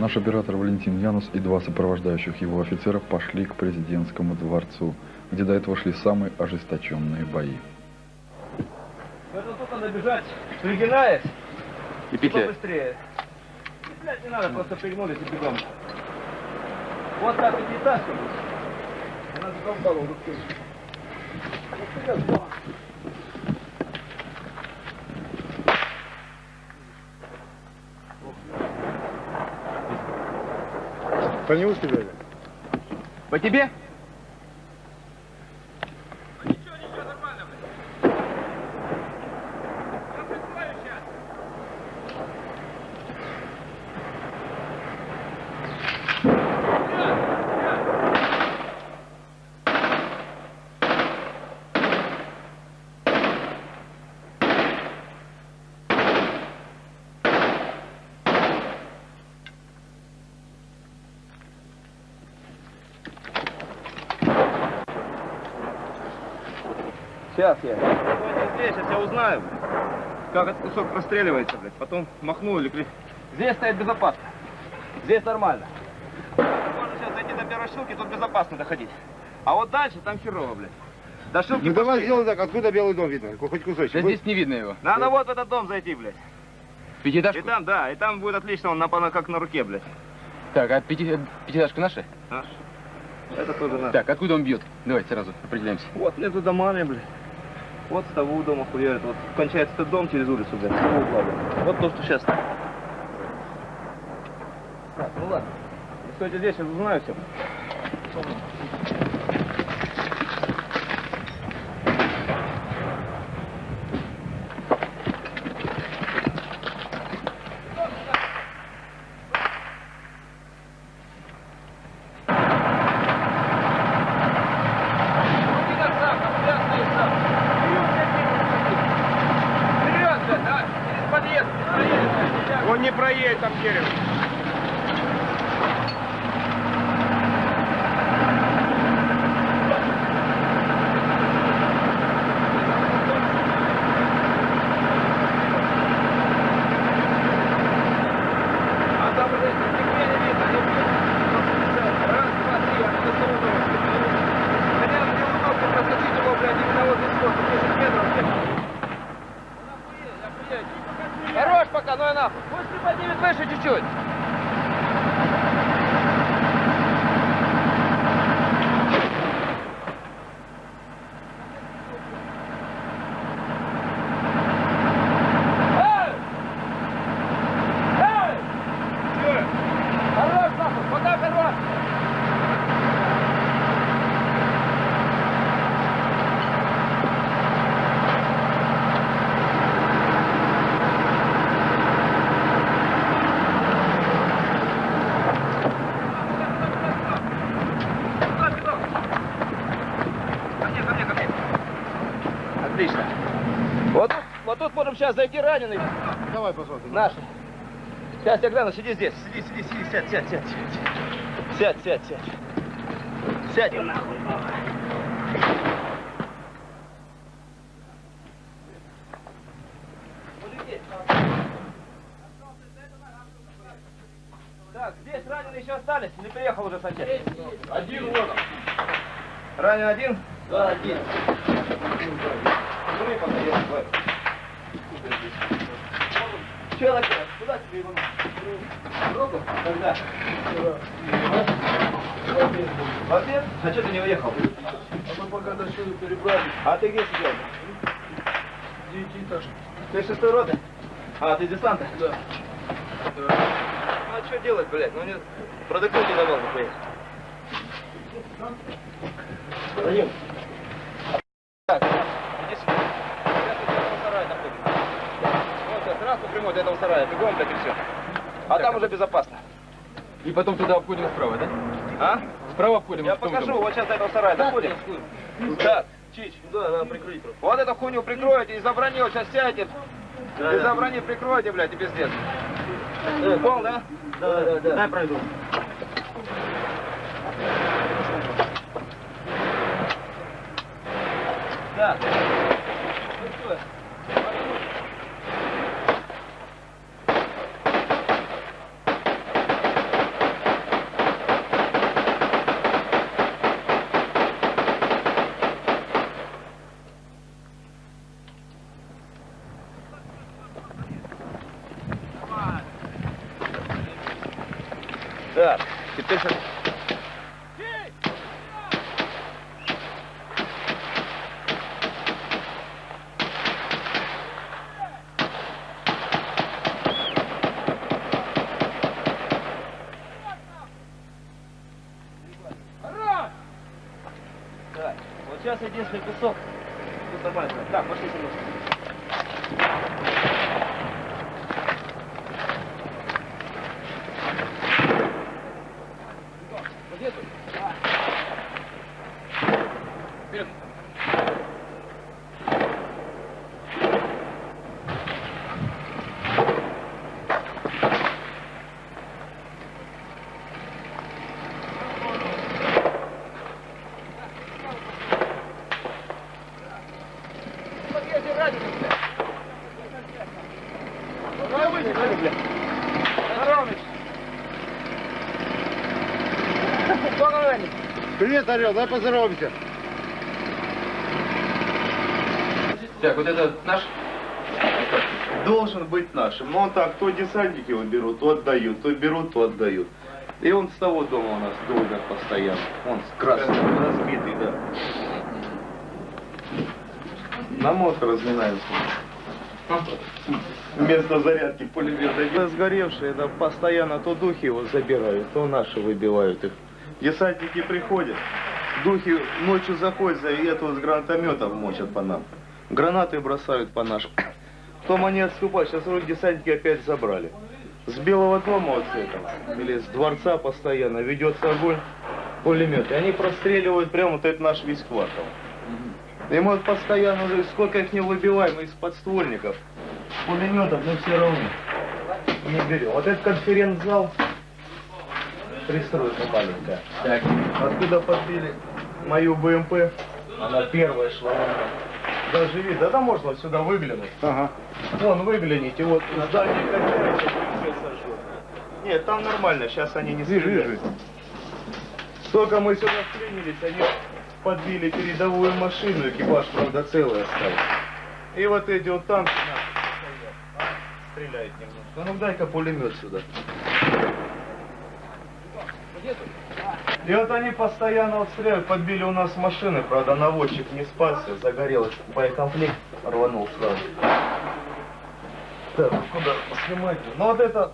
Наш оператор Валентин Янус и два сопровождающих его офицера пошли к президентскому дворцу, где до этого шли самые ожесточенные бои. Это тут надо бежать, пригинаясь, И петля. побыстрее. Петлять не надо, просто пригнулись и бегом. Вот так пятиэтажка будет. Она уже всё. Вот вперед, давай. По нему стреляли? По тебе? Сейчас я. Стойте здесь, сейчас я узнаю, блядь, как этот кусок простреливается, блядь. Потом махну или кли- Здесь стоит безопасно. Здесь нормально. Можно сейчас зайти до первой шилки, тут безопасно доходить. А вот дальше там херово, блядь. До шилки Ну давай пошли. сделаем так, откуда белый дом видно? Хоть кусочек. Да здесь не видно его. Надо вот в этот дом зайти, блядь. И Пятиэтажку? там, да, и там будет отлично, он на, как на руке, блядь. Так, а пяти- пятиэтажка наша? А? Это тоже надо. Так, откуда он бьет? Давайте сразу определяемся. Вот между домами, блядь. Вот с того дома хуярит. Вот кончается этот дом через улицу, блядь, с того угла. Вот то, что сейчас. Так, ну ладно. Стойте здесь, сейчас узнаю все. Он не проедет там дерево. А там уже нигде не видно. Они будут раз, два, три, они до самого дома. Хотя бы мне удобно проскочить его, блядь, именно вот здесь вот, 10 метров, блядь. Хорош пока, ну и нахуй. Пусть приподнимет выше чуть-чуть. Эй! Эй! Хорош, нахуй, пока хорош. Ко мне, ко мне, ко мне. Отлично. Вот тут, вот тут можем сейчас зайти раненый. Давай посмотрим. Наши. Сейчас я гляну, сиди здесь. Сиди, сиди, сиди, сядь, сядь, сядь. Сядь, сядь, сядь. Сядь, и нахуй. Так, здесь раненые еще остались? Или приехал уже сантехник? Один вот он. Ранен один? Да, один. Смотри, пока я такой. Че, Лакер, куда тебе его надо? Когда? В обед? А что ты не уехал? Мы пока до сюда перебрали. А ты где сидел? Девятиэтажка. Ты шестой роты? А, ты десанта? Да. Ну а что делать, блядь? Ну мне продуктов не давал нихуя. Даю. Так, иди сюда. Сейчас вот этого сарая находится. Вот прямой до этого сарая, бегом, блядь, и все. А там уже безопасно. И потом туда обходим справа, да? А? Справа обходим. Я том покажу, вот сейчас до этого сарая доходим. Так, Чич. Да, надо прикрыть просто. Вот эту хуйню прикроете, из-за брони вот сейчас сядете. из-за брони прикроете, блядь, и пиздец. Пол, да? Да, да, да. Дай пройду. Так. Ну что? Так, теперь сейчас... Единственный кусок. Тут нормально. Так, пошли со Привет, Орел, дай поздороваемся. Так, вот это наш? Должен быть нашим. Но он так, то десантники его берут, то отдают, то берут, то отдают. И он с того дома у нас долго постоянно. Он с красным, разбитый, да. На мотор разминаются. Вместо зарядки пулемета. Сгоревшие, это постоянно то духи его забирают, то наши выбивают их. Десантники приходят, духи ночью заходят, и этого с гранатометов мочат по нам. Гранаты бросают по нашим. Потом они отступают, сейчас вроде десантники опять забрали. С Белого дома вот с этого, или с дворца постоянно ведется огонь, пулемет. И они простреливают прямо вот этот наш весь квартал. И мы вот постоянно сколько их не выбиваем из подствольников, пулеметов, но все равно не берем. Вот этот конференц-зал, пристройка маленькая. Так. Откуда подбили мою БМП, она первая шла. Даже видно, да можно сюда выглянуть. Ага. Вон, выгляните, вот здание качается. Нет, там нормально, сейчас они не стреляют. вижу. Только мы сюда вклинились, они подбили передовую машину, экипаж, правда, целый остался. И вот эти вот танки стоят, а, стреляют немножко. Ну дай-ка пулемет сюда. И вот они постоянно вот стреляют, подбили у нас машины, правда, наводчик не спасся, загорелся, боекомплект рванул сразу. Так, куда снимать? Ну вот это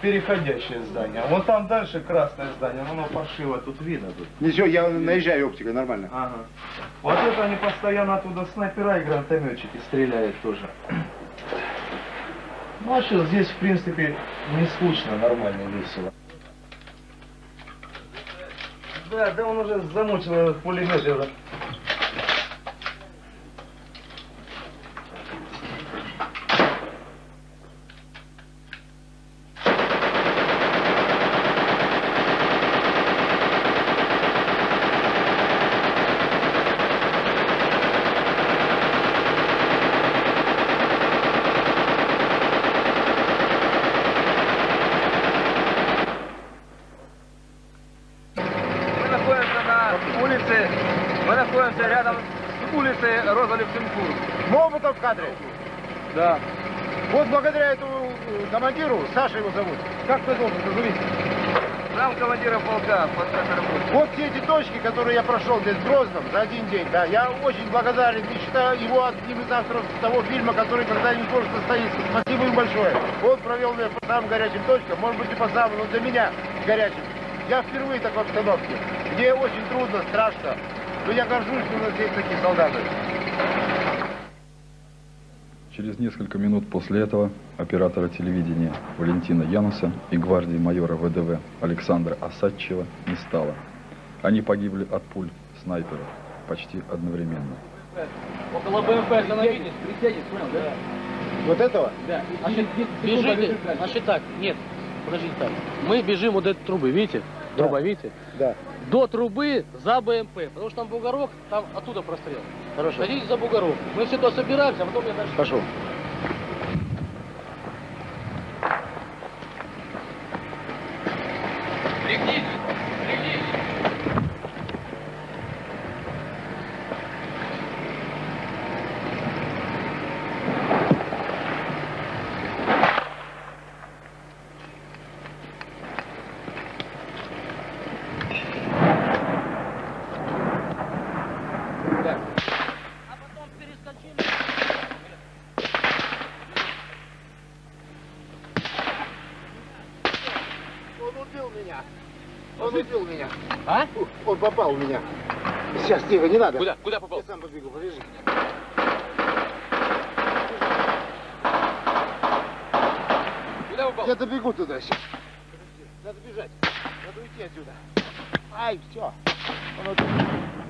переходящее здание. Вон там дальше красное здание, оно паршиво, тут видно тут. Ничего, я наезжаю оптикой, нормально. Ага. Вот это они постоянно оттуда снайпера и гранатометчики стреляют тоже. Ну а что, здесь в принципе не скучно, нормально, весело. Да, да он уже замучил этот пулемет. уже. Мы находимся на улице, мы находимся рядом с улицей Роза Люксембург. Моботов в кадре. Да. Вот благодаря этому э, командиру, Саша его зовут, как ты должен назовись? Нам командира полка по работе. Вот все эти точки, которые я прошел здесь в Грозном за один день, да, я очень благодарен и считаю его одним из авторов того фильма, который когда-нибудь может состоится. Спасибо им большое. Он провел меня по самым горячим точкам, может быть и по самым, но для меня горячим. Я впервые в такой обстановке, где очень трудно, страшно, но я горжусь, что у нас есть такие солдаты. Через несколько минут после этого оператора телевидения Валентина Януса и гвардии майора ВДВ Александра Осадчева не стало. Они погибли от пуль снайперов почти одновременно. Около БМП остановились, присядет, понял, да? Вот этого? Да. Значит, бежите, значит так, нет, подождите так. Мы бежим вот этой трубы, видите? Видите? Да. До трубы за БМП, потому что там бугорок, там оттуда прострел. Хорошо. Садитесь за бугорок. Мы все туда собираемся, а потом я дальше... Пошел. Меня. Он убил меня. А? Он попал в меня. Сейчас, тихо, не надо. Куда? Куда попал? Я сам побегу, подожди. Куда попал? Я добегу туда сейчас. Подожди, надо бежать. Надо уйти отсюда. Ай, все. Он убил.